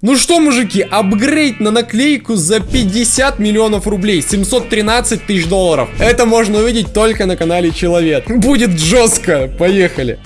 Ну что, мужики, апгрейд на наклейку за 50 миллионов рублей, 713 тысяч долларов. Это можно увидеть только на канале Человек. Будет жестко, поехали.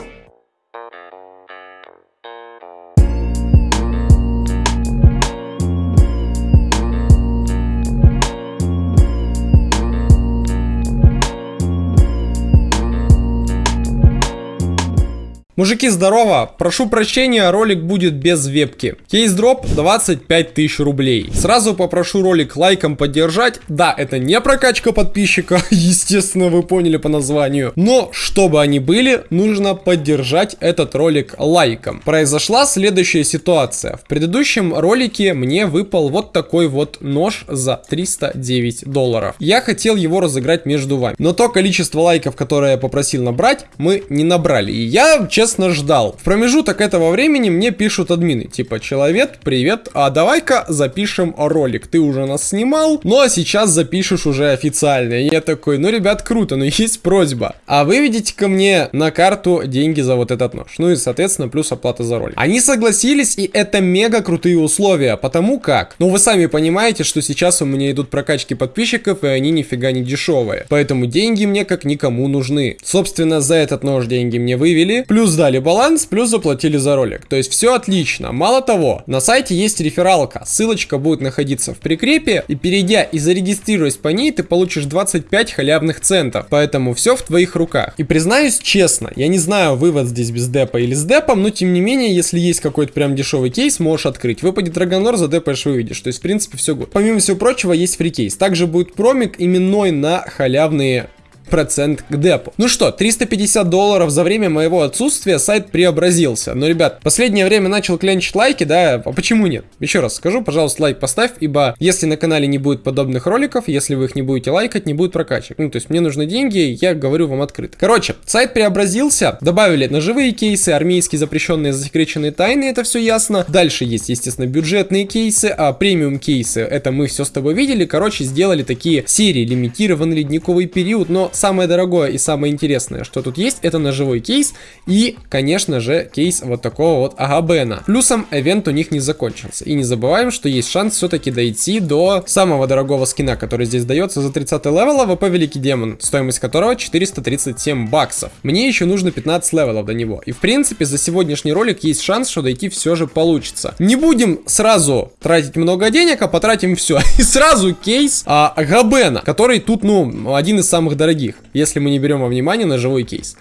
Мужики, здорово! Прошу прощения, ролик будет без вебки. Кейс дроп 25 тысяч рублей. Сразу попрошу ролик лайком поддержать. Да, это не прокачка подписчика, естественно, вы поняли по названию. Но, чтобы они были, нужно поддержать этот ролик лайком. Произошла следующая ситуация. В предыдущем ролике мне выпал вот такой вот нож за 309 долларов. Я хотел его разыграть между вами. Но то количество лайков, которое я попросил набрать, мы не набрали. И я, честно честно ждал. В промежуток этого времени мне пишут админы, типа, человек, привет, а давай-ка запишем ролик. Ты уже нас снимал, ну а сейчас запишешь уже официально. И я такой, ну, ребят, круто, но есть просьба. А выведите ко мне на карту деньги за вот этот нож. Ну и, соответственно, плюс оплата за ролик. Они согласились, и это мега крутые условия, потому как, ну, вы сами понимаете, что сейчас у меня идут прокачки подписчиков, и они нифига не дешевые. Поэтому деньги мне как никому нужны. Собственно, за этот нож деньги мне вывели, плюс сдали баланс, плюс заплатили за ролик. То есть все отлично. Мало того, на сайте есть рефералка. Ссылочка будет находиться в прикрепе. И перейдя и зарегистрируясь по ней, ты получишь 25 халявных центов. Поэтому все в твоих руках. И признаюсь честно, я не знаю, вывод здесь без депа или с депом, но тем не менее, если есть какой-то прям дешевый кейс, можешь открыть. Выпадет Драгонор, задепаешь, выведешь. То есть, в принципе, все год. Помимо всего прочего, есть фрикейс. Также будет промик именной на халявные процент к депу. Ну что, 350 долларов за время моего отсутствия сайт преобразился. Но, ребят, последнее время начал клянчить лайки, да, а почему нет? Еще раз скажу, пожалуйста, лайк поставь, ибо если на канале не будет подобных роликов, если вы их не будете лайкать, не будет прокачек. Ну, то есть мне нужны деньги, я говорю вам открыто. Короче, сайт преобразился, добавили ножевые кейсы, армейские запрещенные засекреченные тайны, это все ясно. Дальше есть, естественно, бюджетные кейсы, а премиум кейсы, это мы все с тобой видели. Короче, сделали такие серии, лимитированный ледниковый период, но самое дорогое и самое интересное, что тут есть, это ножевой кейс и, конечно же, кейс вот такого вот а Габена. Плюсом, event у них не закончился. И не забываем, что есть шанс все-таки дойти до самого дорогого скина, который здесь дается за 30 level AWP Великий Демон, стоимость которого 437 баксов. Мне еще нужно 15 level ов до него. И в принципе, за сегодняшний ролик есть шанс, что дойти все же получится. Не будем сразу тратить много денег, а потратим все. И сразу кейс а, Габена, который тут, ну, один из самых дорогих дорогих, если мы не берем во внимание ножевой кейс.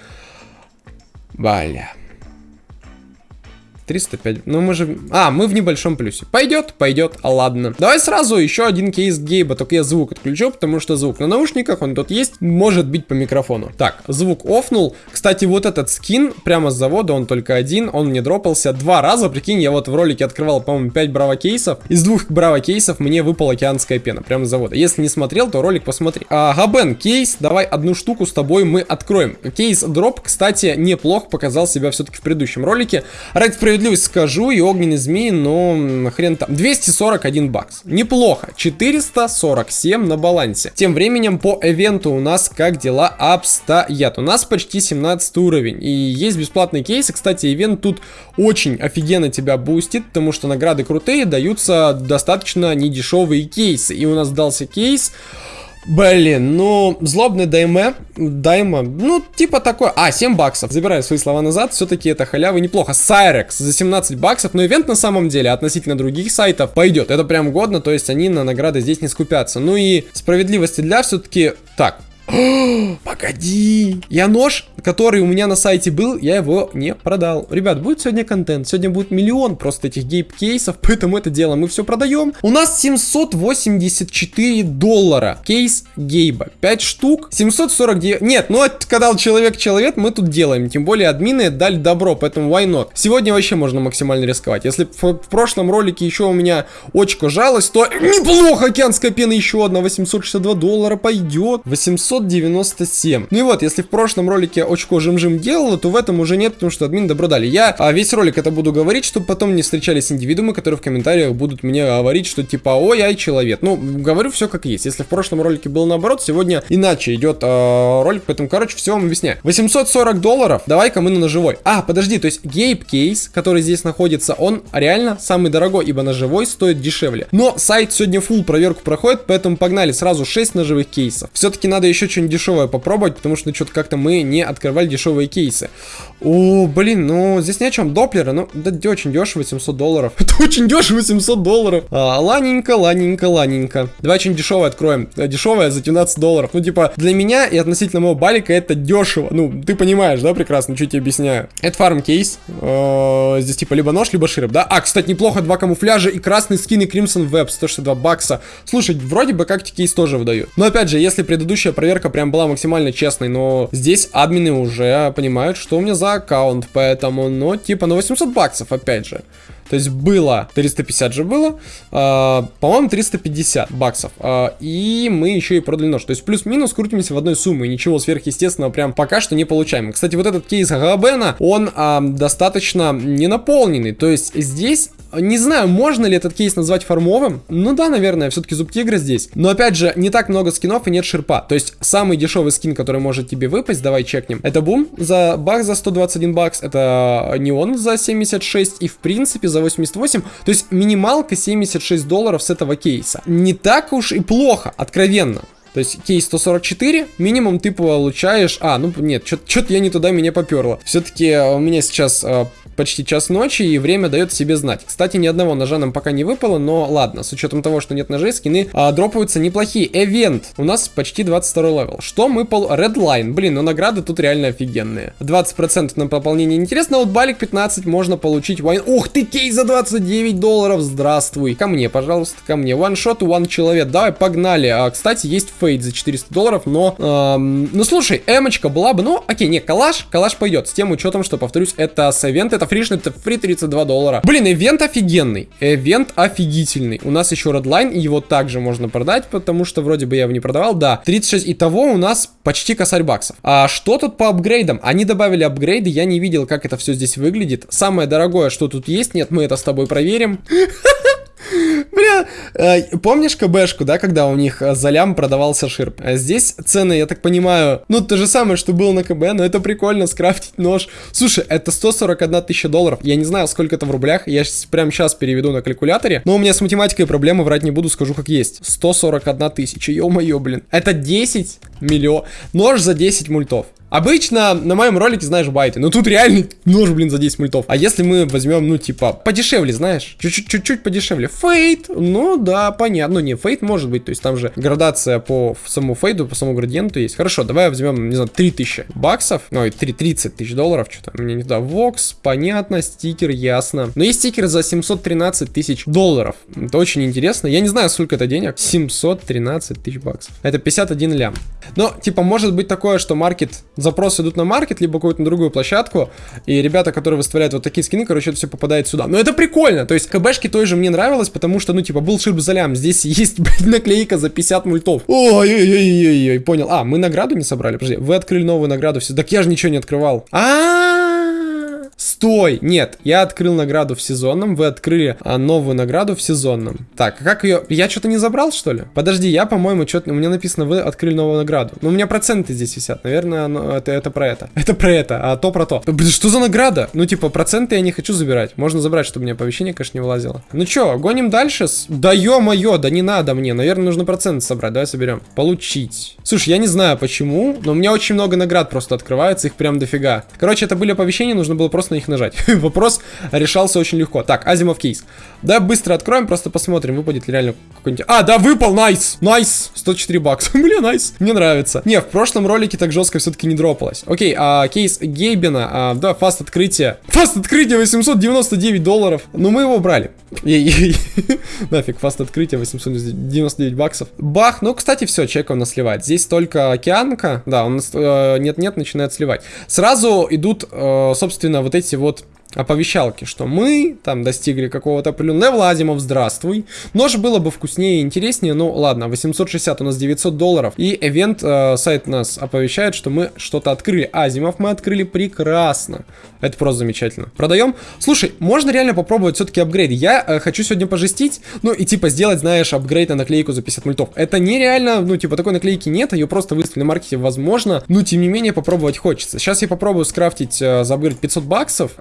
Баля. 305. Ну мы же... А, мы в небольшом плюсе. Пойдет, пойдет, а ладно. Давай сразу еще один кейс Гейба, только я звук отключу, потому что звук на наушниках, он тут есть, может быть по микрофону. Так, звук офнул. Кстати, вот этот скин прямо с завода, он только один, он мне дропался два раза. Прикинь, я вот в ролике открывал, по-моему, 5 браво кейсов. Из двух браво кейсов мне выпал океанская пена, прямо с завода. Если не смотрел, то ролик посмотри. А, Габен, кейс, давай одну штуку с тобой мы откроем. Кейс дроп, кстати, неплохо показал себя все-таки в предыдущем ролике. Ради справедливость скажу, и огненный змей, но хрен там. 241 бакс. Неплохо. 447 на балансе. Тем временем по event у у нас как дела обстоят. У нас почти 17 уровень. И есть бесплатные кейсы. Кстати, event тут очень офигенно тебя бустит, потому что награды крутые, даются достаточно недешевые кейсы. И у нас дался кейс... Блин, ну, злобный дайме, дайма, ну, типа такой, а, 7 баксов, забираю свои слова назад, все-таки это халява неплохо, Cyrex за 17 баксов, но event на самом деле относительно других сайтов пойдет, это прям годно, то есть они на награды здесь не скупятся, ну и справедливости ради все-таки, так, Погоди. Я нож, который у меня на сайте был, я его не продал. Ребят, будет сегодня контент. Сегодня будет миллион просто этих гейп-кейсов, поэтому это дело мы все продаем. У нас 784 доллара. Кейс гейба. 5 штук. 749. Нет, ну это когда человек-человек, мы тут делаем. Тем более админы дали добро, поэтому why not? Сегодня вообще можно максимально рисковать. Если в, в прошлом ролике еще у меня очко жалось, то неплохо. Океанская пена еще одна. 862 доллара пойдет. 800 797. Ну и вот, если в прошлом ролике очко жим-жим делало, то в этом уже нет, потому что админ добро дали. Я а, весь ролик это буду говорить, чтобы потом не встречались индивидуумы, которые в комментариях будут мне говорить, что типа, ой, ай, человек. Ну, говорю все как есть. Если в прошлом ролике был наоборот, сегодня иначе идет э, ролик, поэтому, короче, все вам объясняю. 840 долларов, давай-ка мы на ножевой. А, подожди, то есть гейп кейс, который здесь находится, он реально самый дорогой, ибо ножевой стоит дешевле. Но сайт сегодня full проверку проходит, поэтому погнали сразу 6 ножевых кейсов. Все-таки надо еще что-нибудь дешевое попробовать, потому что что-то как-то мы не открывали дешевые кейсы. О, блин, ну здесь ни о чем. Доплеры, ну, да очень дешево, 700 долларов. Это очень дешево, 700 долларов. А, ланенько, ланенько, ланенько. Давай что-нибудь дешевое откроем. Э, дешевое за 12 долларов. Ну, типа, для меня и относительно моего балика это дешево. Ну, ты понимаешь, да, прекрасно, что тебе объясняю. Это фарм кейс. Э, здесь типа либо нож, либо широп, да? А, кстати, неплохо, два камуфляжа и красный скин и Crimson Web, 162 бакса. Слушай, вроде бы как кейс тоже выдают. Но опять же, если предыдущая проверка прям была максимально честной, но здесь админы уже понимают, что у меня за аккаунт, поэтому, ну, типа, на 800 баксов, опять же. То есть было 350 же было, э, по-моему 350 баксов. Э, и мы еще и продали нож. То есть плюс-минус крутимся в одной сумме. Ничего сверхъестественного прям пока что не получаем. Кстати, вот этот кейс Габена, он э, достаточно не наполненный. То есть здесь не знаю, можно ли этот кейс назвать фармовым. Ну да, наверное, все-таки зуб тигра здесь. Но опять же, не так много скинов и нет шерпа. То есть самый дешевый скин, который может тебе выпасть, давай чекнем. Это бум за бак за 121 бакс, это неон за 76 и в принципе за 88. То есть минималка 76 долларов с этого кейса. Не так уж и плохо, откровенно. То есть кейс 144, минимум ты получаешь... А, ну нет, что-то я не туда меня поперло. Все-таки у меня сейчас э, почти час ночи, и время дает себе знать. Кстати, ни одного ножа нам пока не выпало, но ладно, с учетом того, что нет ножей, скины а, дропаются неплохие. Event, у нас почти 22 level. Что мы пол... Redline, блин, ну награды тут реально офигенные. 20% на пополнение интересно, вот балик 15 можно получить. Вайн... Ух ты, кейс за 29 долларов, здравствуй. Ко мне, пожалуйста, ко мне. One shot, one человек, давай, погнали. А, кстати, есть фейд за 400 долларов, но... Эм... Ну слушай, эмочка была бы, ну, окей, не, калаш, калаш пойдет. С тем учетом, что, повторюсь, это с эвент, это фришный, это фри 32 доллара. Блин, ивент офигенный. Ивент офигительный. У нас еще Redline, его также можно продать, потому что вроде бы я его не продавал. Да, 36. Итого у нас почти косарь баксов. А что тут по апгрейдам? Они добавили апгрейды, я не видел, как это все здесь выглядит. Самое дорогое, что тут есть, нет, мы это с тобой проверим. Бля, э, помнишь КБшку, да, когда у них э, за лям продавался ширп? А здесь цены, я так понимаю, ну, то же самое, что было на КБ, но это прикольно, скрафтить нож. Слушай, это 141 тысяча долларов, я не знаю, сколько это в рублях, я прямо сейчас переведу на калькуляторе, но у меня с математикой проблемы, врать не буду, скажу как есть. 141 тысяча, ё-моё, блин. Это 10 миллион, нож за 10 мультов. Обычно на моем ролике, знаешь, байты. Но тут реально нож, блин, за 10 мультов. А если мы возьмем, ну, типа, подешевле, знаешь? Чуть-чуть подешевле. Фейт, ну, да, понятно. Ну, не, фейт может быть. То есть там же градация по самому фейду, по самому градиенту есть. Хорошо, давай возьмем, не знаю, 3000 баксов. Ой, 3, 30 тысяч долларов. Что-то мне не туда. Вокс, понятно, стикер, ясно. Но есть стикер за 713 тысяч долларов. Это очень интересно. Я не знаю, сколько это денег. 713 тысяч баксов. Это 51 лям. Но, типа, может быть такое, что маркет запросы идут на маркет, либо какую-то другую площадку, и ребята, которые выставляют вот такие скины, короче, это все попадает сюда. Но это прикольно, то есть КБшки той же мне нравилось, потому что, ну, типа, был шип залям, здесь есть, блядь, наклейка за 50 мультов. Ой-ой-ой-ой-ой, понял. А, мы награду не собрали, подожди, вы открыли новую награду, все, так я же ничего не открывал. А-а-а! Стой! Нет, я открыл награду в сезонном, вы открыли а, новую награду в сезонном. Так, как ее... Я что-то не забрал, что ли? Подожди, я, по-моему, что-то... У меня написано, вы открыли новую награду. Но у меня проценты здесь висят. Наверное, оно... это, это про это. Это про это, а то про то. Блин, что за награда? Ну, типа, проценты я не хочу забирать. Можно забрать, чтобы мне оповещение, конечно, не вылазило. Ну что, гоним дальше? Да ё-моё, да не надо мне. Наверное, нужно проценты собрать. Давай соберем. Получить. Слушай, я не знаю почему, но у меня очень много наград просто открывается, их прям дофига. Короче, это были оповещения, нужно было просто на них нажать. Вопрос решался очень легко. Так, Азимов кейс. Да, быстро откроем, просто посмотрим, выпадет ли реально какой-нибудь... А, да, выпал, nice, nice, 104 бакса. Бля, nice, мне нравится. Не, в прошлом ролике так жестко все-таки не дропалось. Окей, а, кейс Гейбена, а, да, fast открытие. Fast открытие 899 долларов. Ну, мы его брали. Нафиг, fast открытие 899 баксов. Бах, ну, кстати, все, человек у нас сливает. Здесь только океанка, да, он э, нет-нет, начинает сливать. Сразу идут, э, собственно, вот эти вот оповещалки, что мы там достигли какого-то определенного level а, Азимов, здравствуй. Нож было бы вкуснее и интереснее, ну ладно, 860 у нас 900 долларов. И и вот э, сайт нас оповещает, что мы что-то открыли. Азимов мы открыли прекрасно. Это просто замечательно. Продаем. Слушай, можно реально попробовать все-таки апгрейд. Я э, хочу сегодня пожестить, ну и типа сделать, знаешь, апгрейд на наклейку за 50 мультов. Это нереально, ну типа такой наклейки нет, ее просто выставили на маркете, возможно. Но тем не менее попробовать хочется. Сейчас я попробую скрафтить э, за апгрейд 500 баксов.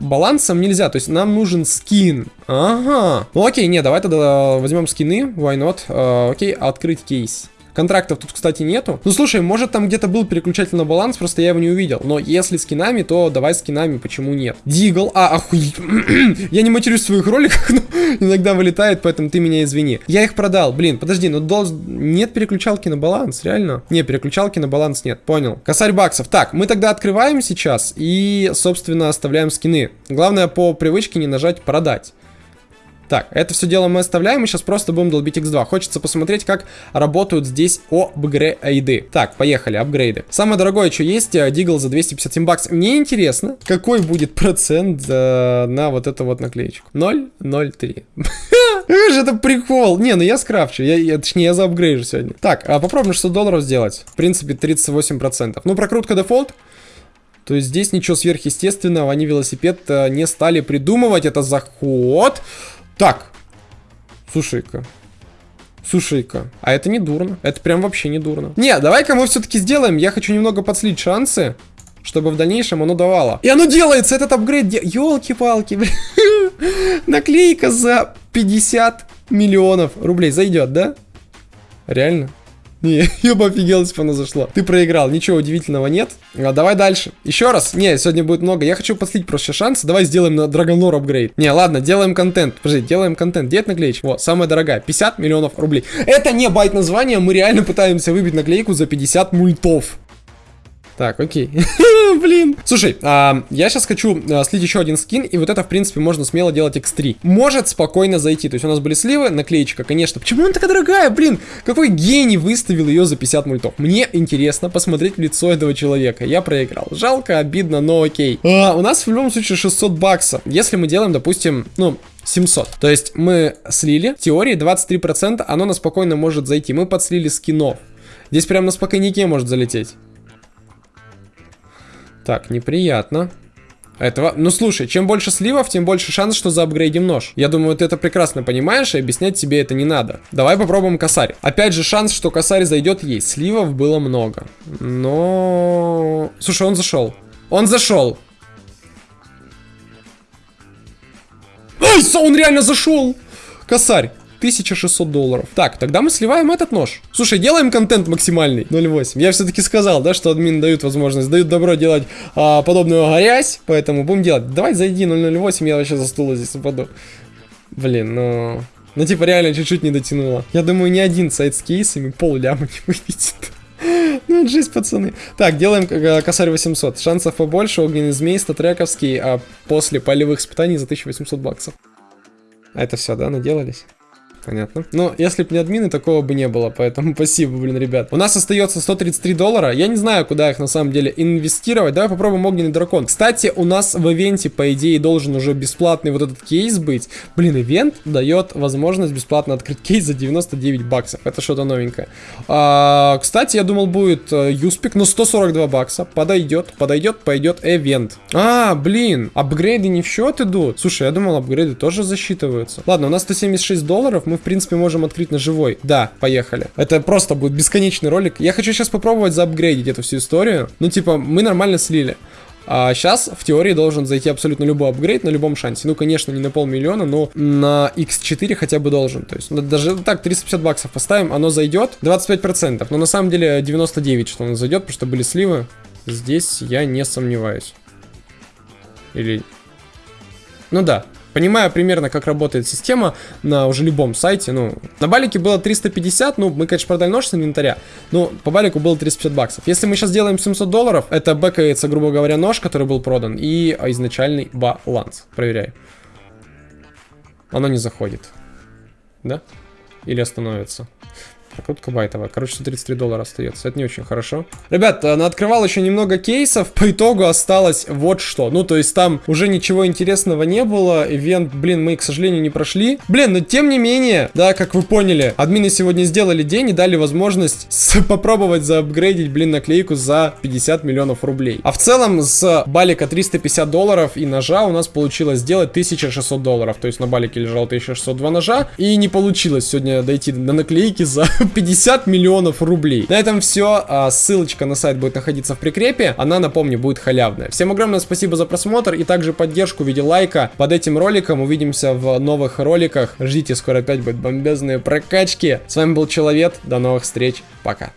Балансом нельзя, то есть нам нужен скин. Ага. Ну окей, не, давай тогда возьмем скины, why not. Э, окей, открыть кейс. Контрактов тут, кстати, нету. Ну, слушай, может там где-то был переключатель на баланс, просто я его не увидел. Но если скинами, то давай скинами, почему нет? Дигл, а, охуеть. я не матерюсь в своих роликах, но иногда вылетает, поэтому ты меня извини. Я их продал, блин, подожди, но должен... Нет переключалки на баланс, реально? Не, переключалки на баланс нет, понял. Косарь баксов. Так, мы тогда открываем сейчас и, собственно, оставляем скины. Главное по привычке не нажать продать. Так, это все дело мы оставляем, и сейчас просто будем долбить x2. Хочется посмотреть, как работают здесь апгрейды. Так, поехали, апгрейды. Самое дорогое, что есть, Дигл э, за 257 баксов. Мне интересно, какой будет процент э, на вот эту вот наклеечку. 0,03. же это прикол. Не, ну я скрафчу, я, я, точнее я заапгрейжу сегодня. Так, а попробуем 600 долларов сделать. В принципе, 38%. Ну, прокрутка дефолт. То есть здесь ничего сверхъестественного, они велосипед э, не стали придумывать. Это заход. Так. Слушай-ка. Слушай-ка, а это не дурно. Это прям вообще не дурно. Не, давай-ка мы все-таки сделаем. Я хочу немного подслить шансы, чтобы в дальнейшем оно давало. И оно делается, этот апгрейд. Де... Елки-палки, Наклейка за 50 миллионов рублей. Зайдет, да? Реально? Не, я бы офигел, если бы оно зашло. Ты проиграл, ничего удивительного нет. А, давай дальше. Еще раз. Не, сегодня будет много. Я хочу послить просто шанс. Давай сделаем на Драгонлор апгрейд. Не, ладно, делаем контент. Подожди, делаем контент. Где это наклеечка? Вот, самая дорогая. 50 миллионов рублей. Это не байт названия, мы реально пытаемся выбить наклейку за 50 мультов. Так, окей. Блин. Слушай, а, я сейчас хочу а, слить еще один скин, и вот это, в принципе, можно смело делать x3. Может спокойно зайти. То есть у нас были сливы, наклеечка, конечно. Почему она такая дорогая, блин? Какой гений выставил ее за 50 мультов? Мне интересно посмотреть лицо этого человека. Я проиграл. Жалко, обидно, но окей. А, у нас в любом случае 600 баксов. Если мы делаем, допустим, ну, 700. То есть мы слили, в теории 23%, оно на спокойно может зайти. Мы подслили скинов. Здесь прям на спокойнике может залететь. Так, неприятно. Этого... Ну слушай, чем больше сливов, тем больше шанс, что заапгрейдим нож. Я думаю, ты это прекрасно понимаешь, и объяснять тебе это не надо. Давай попробуем косарь. Опять же, шанс, что косарь зайдет, есть. Сливов было много. Но... Слушай, он зашел. Он зашел. Ой, он реально зашел. Косарь. 1600 долларов. Так, тогда мы сливаем этот нож. Слушай, делаем контент максимальный. 0.8. Я все-таки сказал, да, что админы дают возможность, дают добро делать а, подобную грязь, поэтому будем делать. Давай зайди 0.08, я вообще за стула здесь упаду. Блин, ну... Ну, типа, реально чуть-чуть не дотянуло. Я думаю, ни один сайт с кейсами пол ляма не выведет. Ну, жизнь, пацаны. Так, делаем э, косарь 800. Шансов побольше, огненный змей, статрековский, а после полевых испытаний за 1800 баксов. А это все, да, наделались? Понятно. Но если бы не админы, такого бы не было, поэтому спасибо, блин, ребят. У нас остается 133 доллара. Я не знаю, куда их на самом деле инвестировать. Давай попробуем огненный дракон. Кстати, у нас в ивенте, по идее, должен уже бесплатный вот этот кейс быть. Блин, ивент дает возможность бесплатно открыть кейс за 99 баксов. Это что-то новенькое. А, кстати, я думал, будет э, юспик, но 142 бакса. Подойдет, подойдет, пойдет ивент. А, блин, апгрейды не в счет идут. Слушай, я думал, апгрейды тоже засчитываются. Ладно, у нас 176 долларов мы, в принципе, можем открыть на живой. Да, поехали. Это просто будет бесконечный ролик. Я хочу сейчас попробовать заапгрейдить эту всю историю. Ну, типа, мы нормально слили. А сейчас в теории должен зайти абсолютно любой апгрейд на любом шансе. Ну, конечно, не на полмиллиона, но на x4 хотя бы должен. То есть, ну, даже так, 350 баксов поставим, оно зайдет 25%. Но на самом деле 99, что оно зайдет, потому что были сливы. Здесь я не сомневаюсь. Или... Ну да, Понимаю примерно, как работает система на уже любом сайте. Ну, на балике было 350, ну, мы, конечно, продали нож с инвентаря, но по балику было 350 баксов. Если мы сейчас делаем 700 долларов, это бэкается, грубо говоря, нож, который был продан, и изначальный баланс. Проверяю. Оно не заходит. Да? Или остановится? Прокрутка байтовая. Короче, 133 доллара остается. Это не очень хорошо. Ребят, она открывал еще немного кейсов. По итогу осталось вот что. Ну, то есть там уже ничего интересного не было. Ивент, блин, мы, к сожалению, не прошли. Блин, но тем не менее, да, как вы поняли, админы сегодня сделали день и дали возможность попробовать заапгрейдить, блин, наклейку за 50 миллионов рублей. А в целом с балика 350 долларов и ножа у нас получилось сделать 1600 долларов. То есть на балике лежало 1602 ножа. И не получилось сегодня дойти до наклейки за 50 миллионов рублей. На этом все. А, ссылочка на сайт будет находиться в прикрепе. Она, напомню, будет халявная. Всем огромное спасибо за просмотр и также поддержку в виде лайка под этим роликом. Увидимся в новых роликах. Ждите, скоро опять будут бомбезные прокачки. С вами был Человек. До новых встреч. Пока.